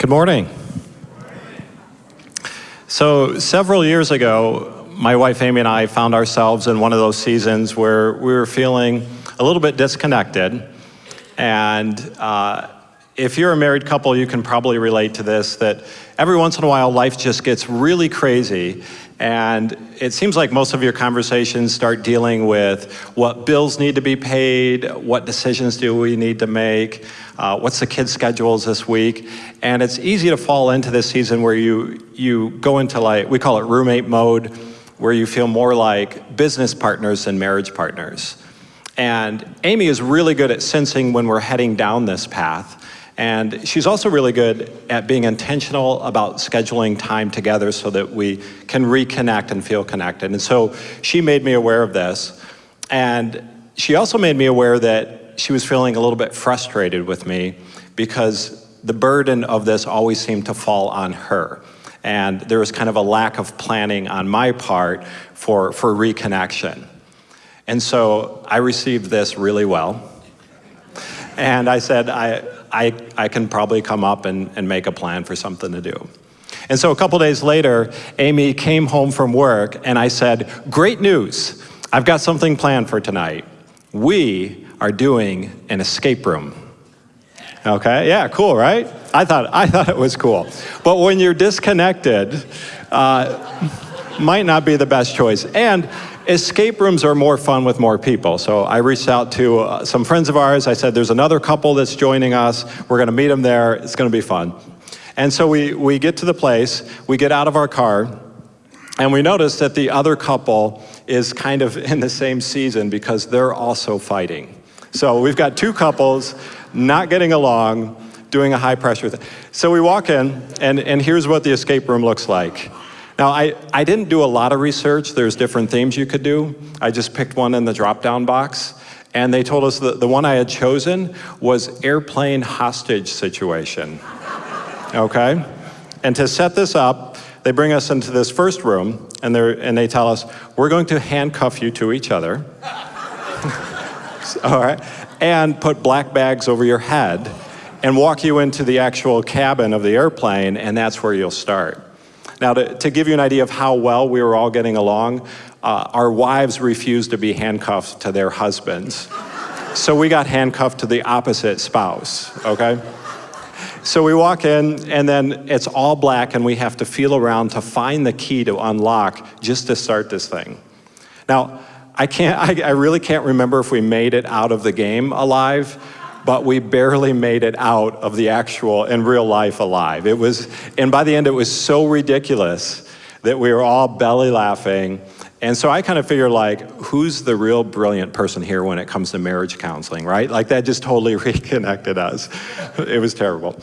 Good morning. So, several years ago, my wife Amy and I found ourselves in one of those seasons where we were feeling a little bit disconnected. And uh, if you're a married couple, you can probably relate to this that every once in a while life just gets really crazy and it seems like most of your conversations start dealing with what bills need to be paid, what decisions do we need to make, uh, what's the kids' schedules this week. And it's easy to fall into this season where you, you go into like, we call it roommate mode, where you feel more like business partners than marriage partners. And Amy is really good at sensing when we're heading down this path. And she's also really good at being intentional about scheduling time together so that we can reconnect and feel connected. And so she made me aware of this. And she also made me aware that she was feeling a little bit frustrated with me because the burden of this always seemed to fall on her. And there was kind of a lack of planning on my part for, for reconnection. And so I received this really well. And I said, I, I, I can probably come up and, and make a plan for something to do. And so a couple days later, Amy came home from work and I said, great news, I've got something planned for tonight. We are doing an escape room. Okay, yeah, cool, right? I thought, I thought it was cool. But when you're disconnected, uh, might not be the best choice. And escape rooms are more fun with more people. So I reached out to uh, some friends of ours. I said, there's another couple that's joining us. We're going to meet them there. It's going to be fun. And so we, we get to the place, we get out of our car, and we notice that the other couple is kind of in the same season because they're also fighting. So we've got two couples not getting along, doing a high pressure thing. So we walk in, and, and here's what the escape room looks like. Now, I, I didn't do a lot of research. There's different themes you could do. I just picked one in the drop-down box. And they told us that the one I had chosen was airplane hostage situation. Okay? And to set this up, they bring us into this first room, and, and they tell us, we're going to handcuff you to each other. All right? And put black bags over your head and walk you into the actual cabin of the airplane, and that's where you'll start. Now, to, to give you an idea of how well we were all getting along, uh, our wives refused to be handcuffed to their husbands. So we got handcuffed to the opposite spouse, okay? So we walk in, and then it's all black, and we have to feel around to find the key to unlock just to start this thing. Now, I, can't, I, I really can't remember if we made it out of the game alive, but we barely made it out of the actual, in real life, alive. It was, and by the end, it was so ridiculous that we were all belly laughing. And so I kind of figure like, who's the real brilliant person here when it comes to marriage counseling, right? Like that just totally reconnected us. It was terrible.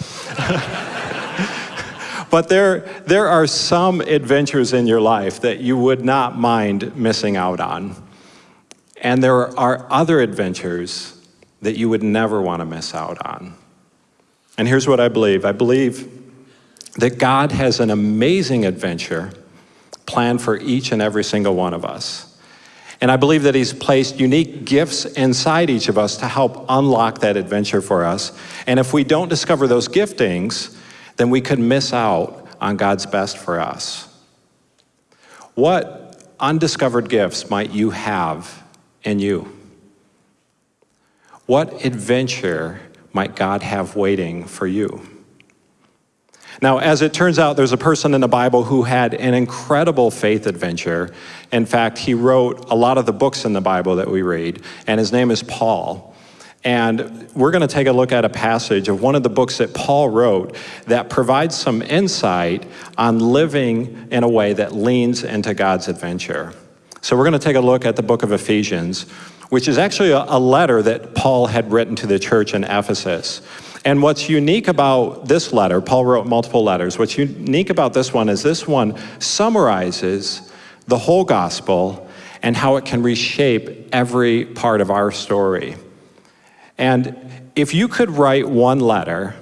but there, there are some adventures in your life that you would not mind missing out on. And there are other adventures that you would never want to miss out on. And here's what I believe. I believe that God has an amazing adventure planned for each and every single one of us. And I believe that he's placed unique gifts inside each of us to help unlock that adventure for us. And if we don't discover those giftings, then we could miss out on God's best for us. What undiscovered gifts might you have in you? What adventure might God have waiting for you? Now, as it turns out, there's a person in the Bible who had an incredible faith adventure. In fact, he wrote a lot of the books in the Bible that we read, and his name is Paul. And we're going to take a look at a passage of one of the books that Paul wrote that provides some insight on living in a way that leans into God's adventure. So we're going to take a look at the book of Ephesians which is actually a, a letter that Paul had written to the church in Ephesus. And what's unique about this letter, Paul wrote multiple letters, what's unique about this one is this one summarizes the whole gospel and how it can reshape every part of our story. And if you could write one letter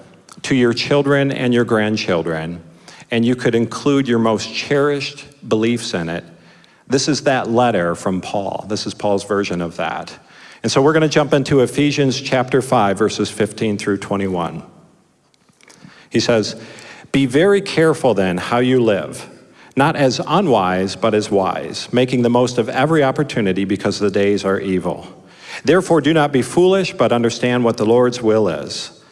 to your children and your grandchildren, and you could include your most cherished beliefs in it, this is that letter from Paul. This is Paul's version of that. And so we're going to jump into Ephesians chapter 5, verses 15 through 21. He says, Be very careful then how you live, not as unwise, but as wise, making the most of every opportunity because the days are evil. Therefore, do not be foolish, but understand what the Lord's will is.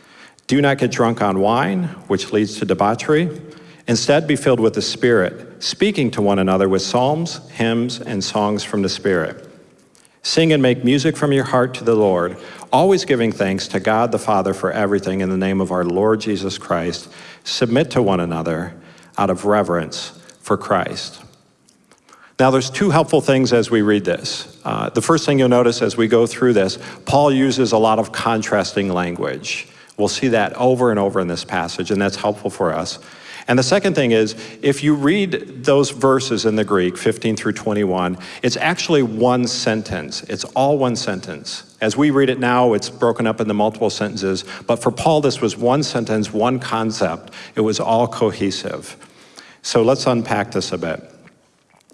Do not get drunk on wine, which leads to debauchery. Instead, be filled with the Spirit, speaking to one another with psalms, hymns, and songs from the Spirit. Sing and make music from your heart to the Lord, always giving thanks to God the Father for everything in the name of our Lord Jesus Christ. Submit to one another out of reverence for Christ. Now, there's two helpful things as we read this. Uh, the first thing you'll notice as we go through this, Paul uses a lot of contrasting language. We'll see that over and over in this passage, and that's helpful for us. And the second thing is, if you read those verses in the Greek, 15 through 21, it's actually one sentence. It's all one sentence. As we read it now, it's broken up into multiple sentences, but for Paul, this was one sentence, one concept. It was all cohesive. So let's unpack this a bit.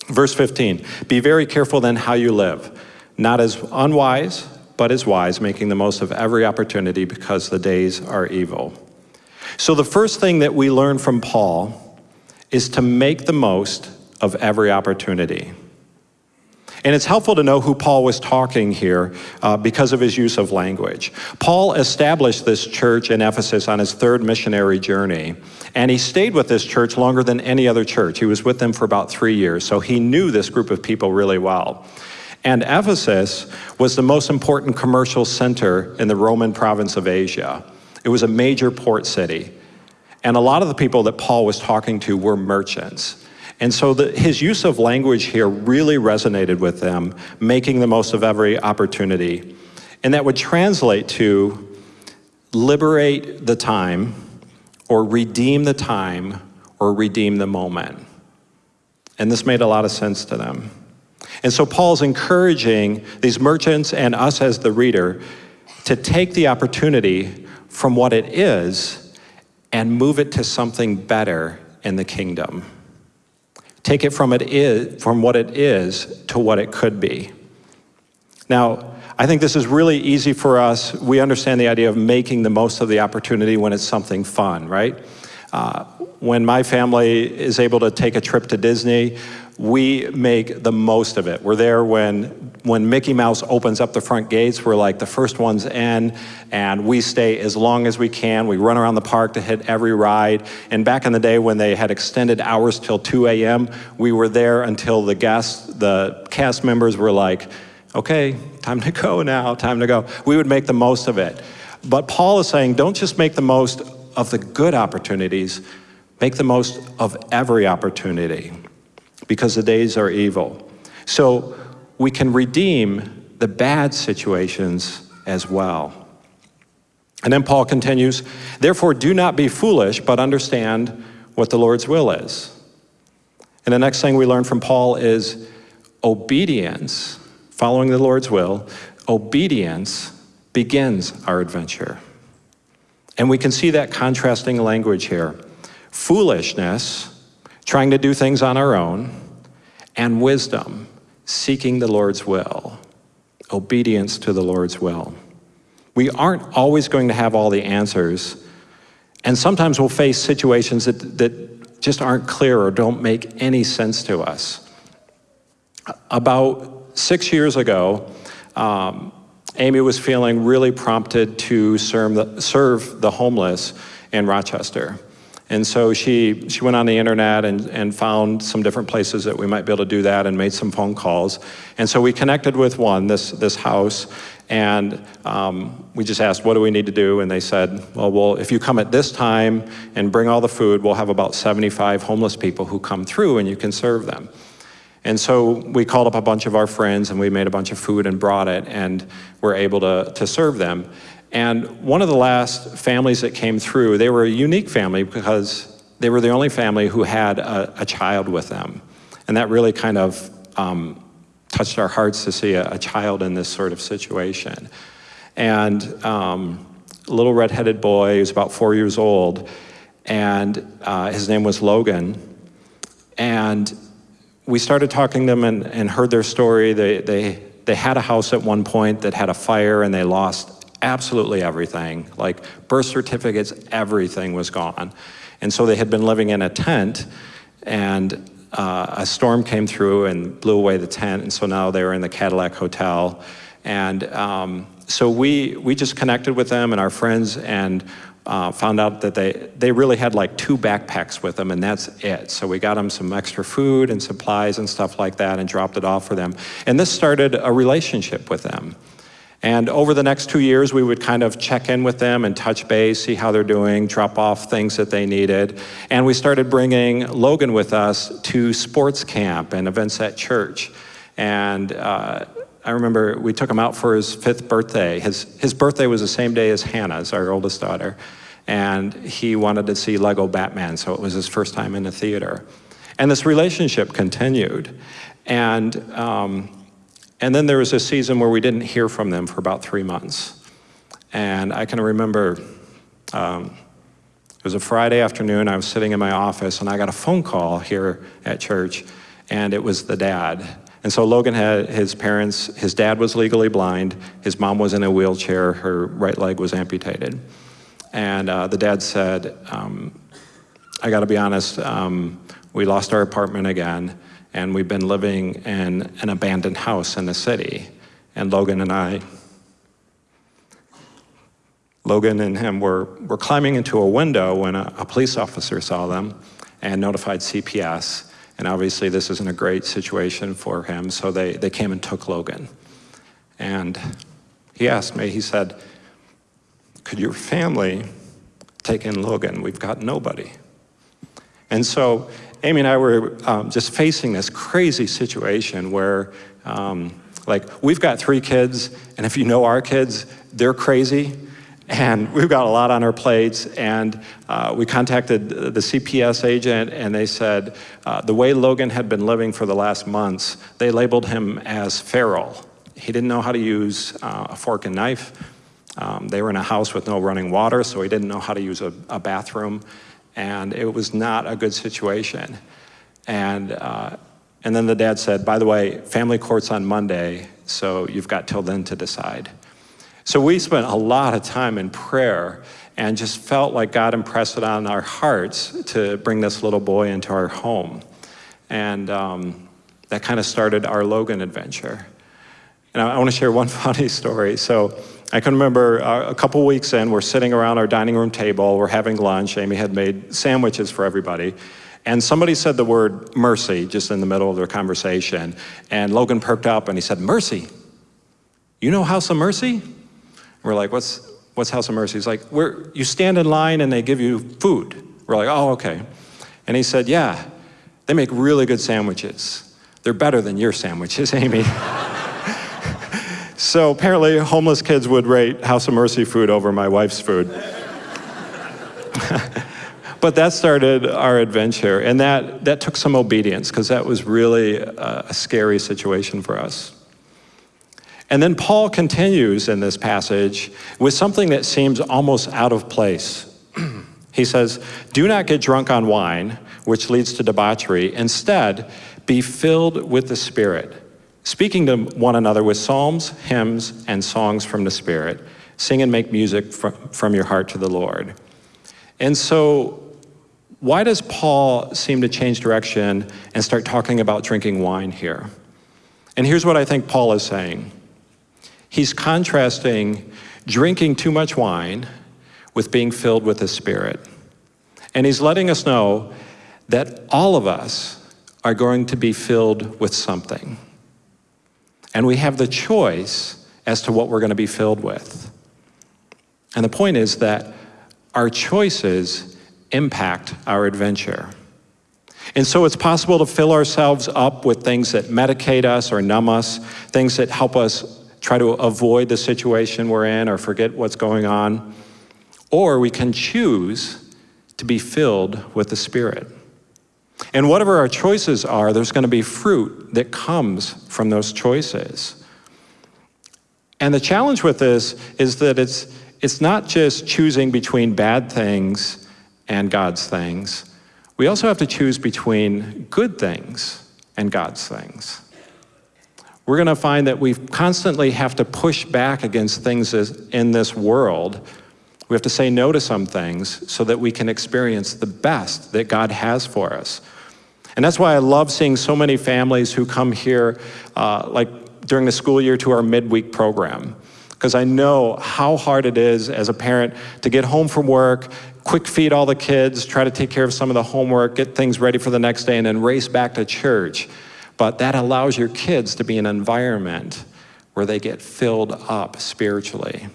Verse 15, be very careful then how you live, not as unwise, but as wise, making the most of every opportunity because the days are evil. So the first thing that we learn from Paul is to make the most of every opportunity. And it's helpful to know who Paul was talking here uh, because of his use of language. Paul established this church in Ephesus on his third missionary journey, and he stayed with this church longer than any other church. He was with them for about three years, so he knew this group of people really well. And Ephesus was the most important commercial center in the Roman province of Asia. It was a major port city. And a lot of the people that Paul was talking to were merchants. And so the, his use of language here really resonated with them, making the most of every opportunity. And that would translate to liberate the time, or redeem the time, or redeem the moment. And this made a lot of sense to them. And so Paul's encouraging these merchants and us as the reader to take the opportunity from what it is and move it to something better in the kingdom. Take it from, it is, from what it is to what it could be. Now, I think this is really easy for us. We understand the idea of making the most of the opportunity when it's something fun, right? Uh, when my family is able to take a trip to Disney, we make the most of it. We're there when, when Mickey Mouse opens up the front gates, we're like the first ones in, and we stay as long as we can. We run around the park to hit every ride. And back in the day when they had extended hours till 2 a.m., we were there until the guests, the cast members were like, okay, time to go now, time to go. We would make the most of it. But Paul is saying, don't just make the most of the good opportunities, make the most of every opportunity because the days are evil. So we can redeem the bad situations as well. And then Paul continues, therefore do not be foolish, but understand what the Lord's will is. And the next thing we learn from Paul is obedience, following the Lord's will, obedience begins our adventure. And we can see that contrasting language here. Foolishness trying to do things on our own, and wisdom, seeking the Lord's will, obedience to the Lord's will. We aren't always going to have all the answers, and sometimes we'll face situations that, that just aren't clear or don't make any sense to us. About six years ago, um, Amy was feeling really prompted to serve the, serve the homeless in Rochester. And so she, she went on the internet and, and found some different places that we might be able to do that and made some phone calls. And so we connected with one, this, this house, and um, we just asked, what do we need to do? And they said, well, well, if you come at this time and bring all the food, we'll have about 75 homeless people who come through and you can serve them. And so we called up a bunch of our friends and we made a bunch of food and brought it and were able to, to serve them. And one of the last families that came through, they were a unique family because they were the only family who had a, a child with them. And that really kind of um, touched our hearts to see a, a, child in this sort of situation. And um, a little redheaded boy, he was about four years old, and uh, his name was Logan. And we started talking to them and, and heard their story. They, they, they had a house at one point that had a fire and they lost absolutely everything, like birth certificates, everything was gone. And so they had been living in a tent, and uh, a storm came through and blew away the tent, and so now they were in the Cadillac Hotel. And um, so we, we just connected with them and our friends and uh, found out that they, they really had like two backpacks with them and that's it. So we got them some extra food and supplies and stuff like that and dropped it off for them. And this started a relationship with them. And over the next two years, we would kind of check in with them and touch base, see how they're doing, drop off things that they needed. And we started bringing Logan with us to sports camp and events at church. And uh, I remember we took him out for his fifth birthday. His, his birthday was the same day as Hannah's, our oldest daughter. And he wanted to see Lego Batman, so it was his first time in the theater. And this relationship continued. And um, and then there was a season where we didn't hear from them for about three months. And I can remember um, it was a Friday afternoon, I was sitting in my office and I got a phone call here at church and it was the dad. And so Logan had his parents, his dad was legally blind, his mom was in a wheelchair, her right leg was amputated. And uh, the dad said, um, I gotta be honest, um, we lost our apartment again and we've been living in an abandoned house in the city. And Logan and I, Logan and him were, were climbing into a window when a, a police officer saw them and notified CPS. And obviously this isn't a great situation for him, so they, they came and took Logan. And he asked me, he said, could your family take in Logan? We've got nobody. And so Amy and I were um, just facing this crazy situation where, um, like, we've got three kids, and if you know our kids, they're crazy, and we've got a lot on our plates, and uh, we contacted the CPS agent, and they said uh, the way Logan had been living for the last months, they labeled him as feral. He didn't know how to use uh, a fork and knife. Um, they were in a house with no running water, so he didn't know how to use a, a bathroom and it was not a good situation. And, uh, and then the dad said, by the way, family court's on Monday, so you've got till then to decide. So we spent a lot of time in prayer and just felt like God impressed it on our hearts to bring this little boy into our home. And um, that kind of started our Logan adventure. And I, I want to share one funny story. So I can remember uh, a couple weeks in, we're sitting around our dining room table, we're having lunch, Amy had made sandwiches for everybody, and somebody said the word mercy just in the middle of their conversation, and Logan perked up and he said, mercy, you know House of Mercy? We're like, what's, what's House of Mercy? He's like, Where, you stand in line and they give you food. We're like, oh, okay. And he said, yeah, they make really good sandwiches. They're better than your sandwiches, Amy. So apparently homeless kids would rate House of Mercy food over my wife's food. but that started our adventure and that, that took some obedience because that was really a, a scary situation for us. And then Paul continues in this passage with something that seems almost out of place. he says, do not get drunk on wine, which leads to debauchery. Instead, be filled with the Spirit speaking to one another with psalms, hymns, and songs from the Spirit. Sing and make music from your heart to the Lord. And so, why does Paul seem to change direction and start talking about drinking wine here? And here's what I think Paul is saying he's contrasting drinking too much wine with being filled with the Spirit. And he's letting us know that all of us are going to be filled with something. And we have the choice as to what we're going to be filled with. And the point is that our choices impact our adventure. And so it's possible to fill ourselves up with things that medicate us or numb us, things that help us try to avoid the situation we're in or forget what's going on. Or we can choose to be filled with the Spirit. And whatever our choices are, there's going to be fruit that comes from those choices. And the challenge with this is that it's, it's not just choosing between bad things and God's things. We also have to choose between good things and God's things. We're going to find that we constantly have to push back against things in this world We have to say no to some things so that we can experience the best that God has for us. And that's why I love seeing so many families who come here, uh, like during the school year, to our midweek program. Because I know how hard it is as a parent to get home from work, quick feed all the kids, try to take care of some of the homework, get things ready for the next day, and then race back to church. But that allows your kids to be in an environment where they get filled up spiritually.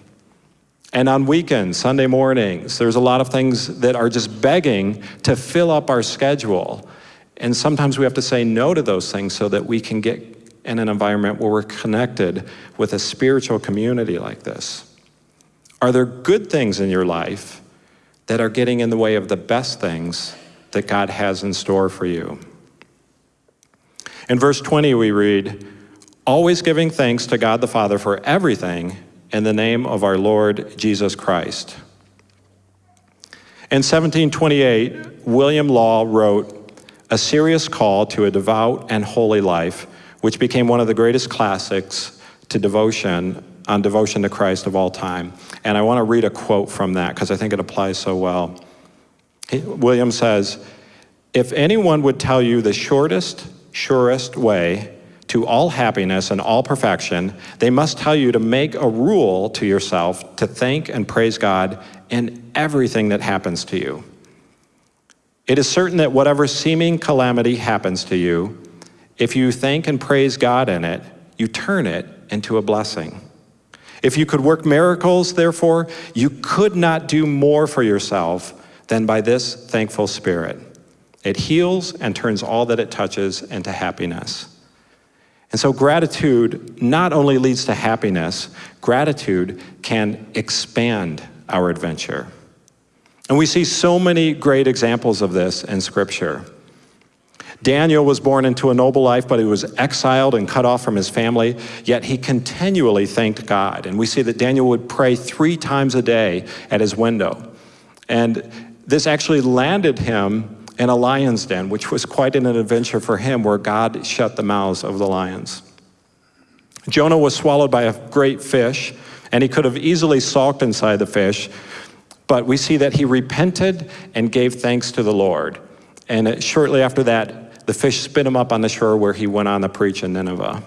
And on weekends, Sunday mornings, there's a lot of things that are just begging to fill up our schedule. And sometimes we have to say no to those things so that we can get in an environment where we're connected with a spiritual community like this. Are there good things in your life that are getting in the way of the best things that God has in store for you? In verse 20, we read, Always giving thanks to God the Father for everything in the name of our Lord Jesus Christ. In 1728, William Law wrote, A serious call to a devout and holy life, which became one of the greatest classics to devotion on devotion to Christ of all time. And I want to read a quote from that because I think it applies so well. William says, If anyone would tell you the shortest, surest way to all happiness and all perfection, they must tell you to make a rule to yourself to thank and praise God in everything that happens to you. It is certain that whatever seeming calamity happens to you, if you thank and praise God in it, you turn it into a blessing. If you could work miracles, therefore, you could not do more for yourself than by this thankful spirit. It heals and turns all that it touches into happiness. And so gratitude not only leads to happiness, gratitude can expand our adventure. And we see so many great examples of this in Scripture. Daniel was born into a noble life, but he was exiled and cut off from his family, yet he continually thanked God. And we see that Daniel would pray three times a day at his window. And this actually landed him in a lion's den, which was quite an adventure for him, where God shut the mouths of the lions. Jonah was swallowed by a great fish, and he could have easily sulked inside the fish, but we see that he repented and gave thanks to the Lord. And uh, shortly after that, the fish spit him up on the shore where he went on to preach in Nineveh.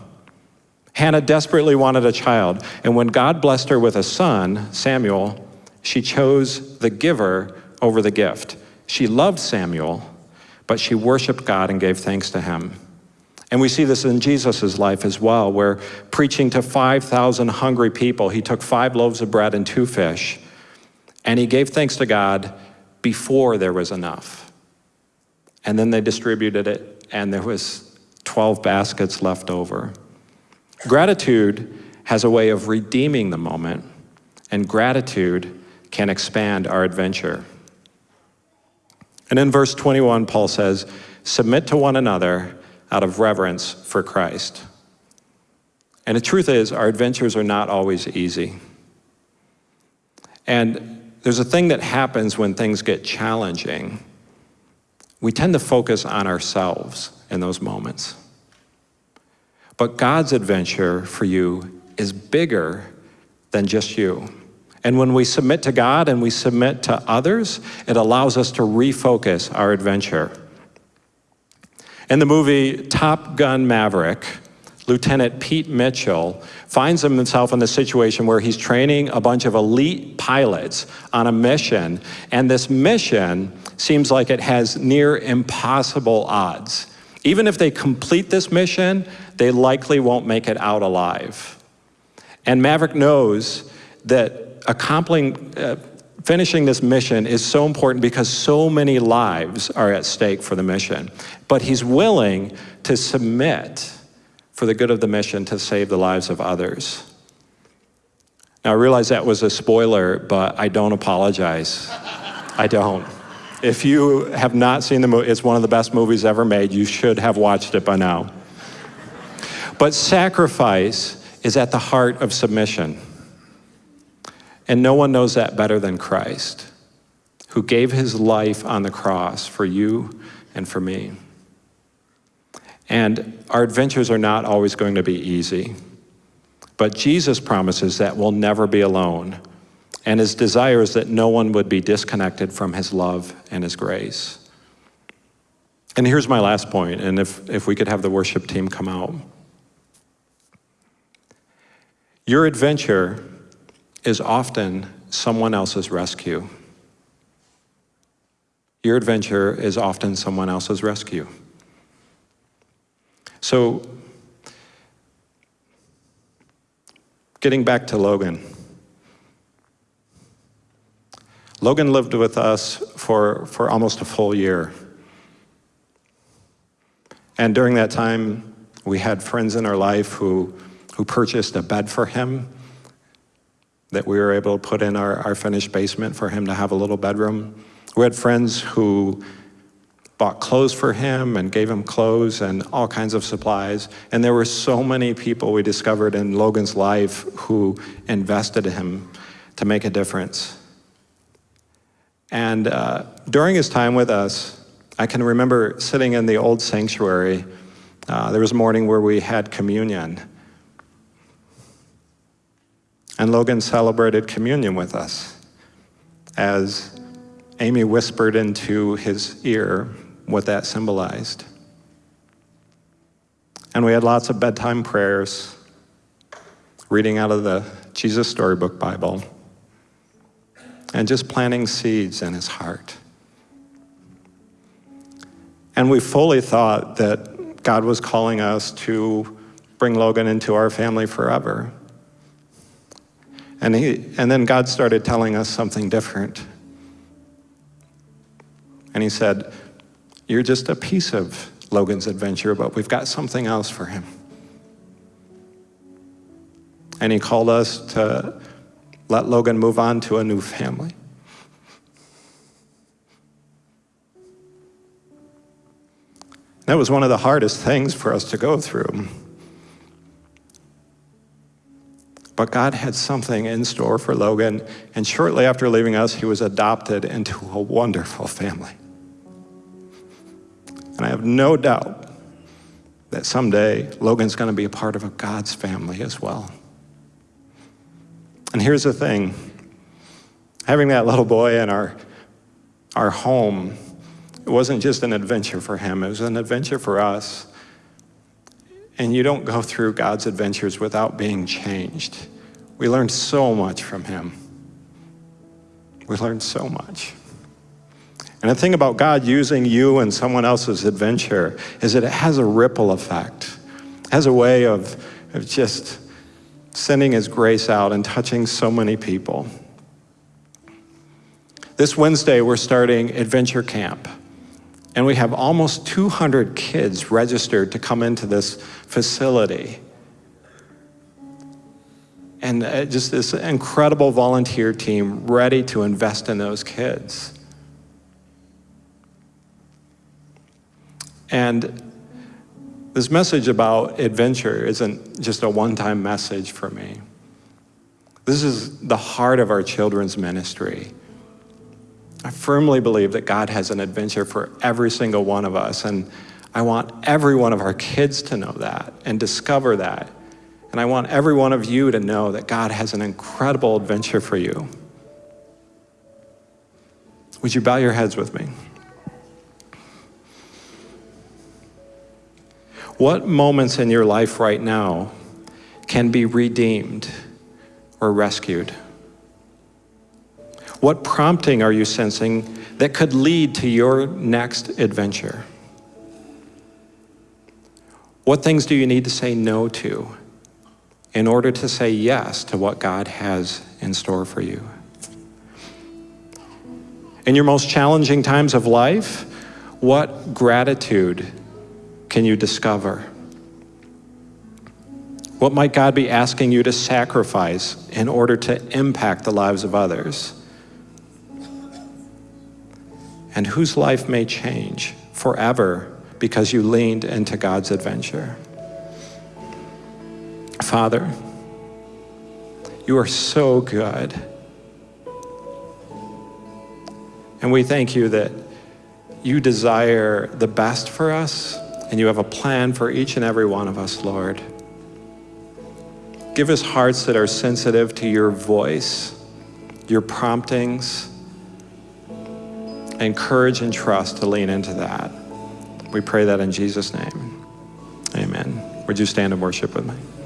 Hannah desperately wanted a child, and when God blessed her with a son, Samuel, she chose the giver over the gift. She loved Samuel, but she worshiped God and gave thanks to him. And we see this in Jesus' life as well, where preaching to 5,000 hungry people, he took five loaves of bread and two fish, and he gave thanks to God before there was enough. And then they distributed it, and there was 12 baskets left over. Gratitude has a way of redeeming the moment, and gratitude can expand our adventure. And in verse 21, Paul says, Submit to one another out of reverence for Christ. And the truth is, our adventures are not always easy. And there's a thing that happens when things get challenging. We tend to focus on ourselves in those moments. But God's adventure for you is bigger than just you. And when we submit to God and we submit to others, it allows us to refocus our adventure. In the movie Top Gun Maverick, Lieutenant Pete Mitchell finds himself in the situation where he's training a bunch of elite pilots on a mission, and this mission seems like it has near impossible odds. Even if they complete this mission, they likely won't make it out alive. And Maverick knows that accomplishing, uh, finishing this mission is so important because so many lives are at stake for the mission. But he's willing to submit for the good of the mission to save the lives of others. Now, I realize that was a spoiler, but I don't apologize. I don't. If you have not seen the movie, it's one of the best movies ever made. You should have watched it by now. But sacrifice is at the heart of submission. And no one knows that better than Christ, who gave his life on the cross for you and for me. And our adventures are not always going to be easy. But Jesus promises that we'll never be alone, And his desire is that no one would be disconnected from his love and his grace. And here's my last point, and if, if we could have the worship team come out. Your adventure is often someone else's rescue. Your adventure is often someone else's rescue. So, getting back to Logan. Logan lived with us for, for almost a full year. And during that time, we had friends in our life who, who purchased a bed for him that we were able to put in our, our finished basement for him to have a little bedroom. We had friends who bought clothes for him and gave him clothes and all kinds of supplies. And there were so many people we discovered in Logan's life who invested in him to make a difference. And uh, during his time with us, I can remember sitting in the old sanctuary. Uh, there was a morning where we had communion. And Logan celebrated communion with us as Amy whispered into his ear what that symbolized. And we had lots of bedtime prayers, reading out of the Jesus Storybook Bible, and just planting seeds in his heart. And we fully thought that God was calling us to bring Logan into our family forever. And, he, and then God started telling us something different. And he said, you're just a piece of Logan's adventure, but we've got something else for him. And he called us to let Logan move on to a new family. That was one of the hardest things for us to go through. But God had something in store for Logan, and shortly after leaving us, he was adopted into a wonderful family. And I have no doubt that someday Logan's going to be a part of a God's family as well. And here's the thing having that little boy in our, our home, it wasn't just an adventure for him, it was an adventure for us. And you don't go through God's adventures without being changed. We learn so much from him. We learn so much. And the thing about God using you and someone else's adventure is that it has a ripple effect, it has a way of, of just sending His grace out and touching so many people. This Wednesday, we're starting Adventure Camp. And we have almost 200 kids registered to come into this facility. And uh, just this incredible volunteer team ready to invest in those kids. And this message about adventure isn't just a one time message for me. This is the heart of our children's ministry. I firmly believe that God has an adventure for every single one of us, and I want every one of our kids to know that and discover that. And I want every one of you to know that God has an incredible adventure for you. Would you bow your heads with me? What moments in your life right now can be redeemed or rescued? What prompting are you sensing that could lead to your next adventure? What things do you need to say no to in order to say yes to what God has in store for you? In your most challenging times of life, what gratitude can you discover? What might God be asking you to sacrifice in order to impact the lives of others? And whose life may change forever because you leaned into God's adventure? Father, you are so good. And we thank you that you desire the best for us and you have a plan for each and every one of us, Lord. Give us hearts that are sensitive to your voice, your promptings, and courage and trust to lean into that. We pray that in Jesus' name. Amen. Would you stand and worship with me?